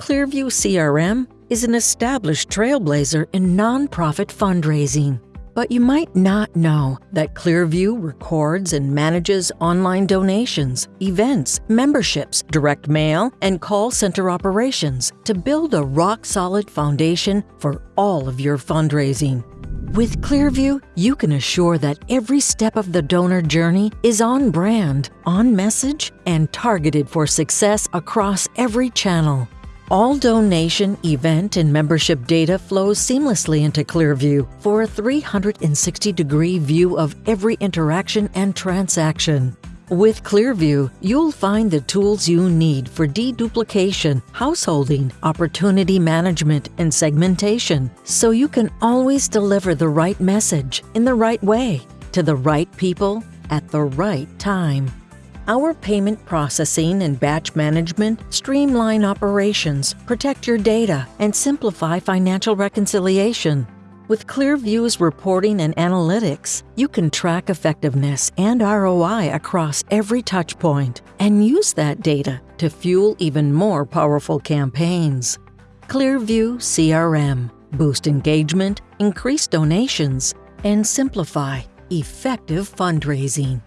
Clearview CRM is an established trailblazer in nonprofit fundraising. But you might not know that Clearview records and manages online donations, events, memberships, direct mail, and call center operations to build a rock solid foundation for all of your fundraising. With Clearview, you can assure that every step of the donor journey is on brand, on message, and targeted for success across every channel. All donation, event, and membership data flows seamlessly into Clearview for a 360 degree view of every interaction and transaction. With Clearview, you'll find the tools you need for deduplication, householding, opportunity management, and segmentation, so you can always deliver the right message in the right way to the right people at the right time. Our payment processing and batch management streamline operations, protect your data, and simplify financial reconciliation. With Clearview's reporting and analytics, you can track effectiveness and ROI across every touchpoint and use that data to fuel even more powerful campaigns. Clearview CRM boost engagement, increase donations, and simplify effective fundraising.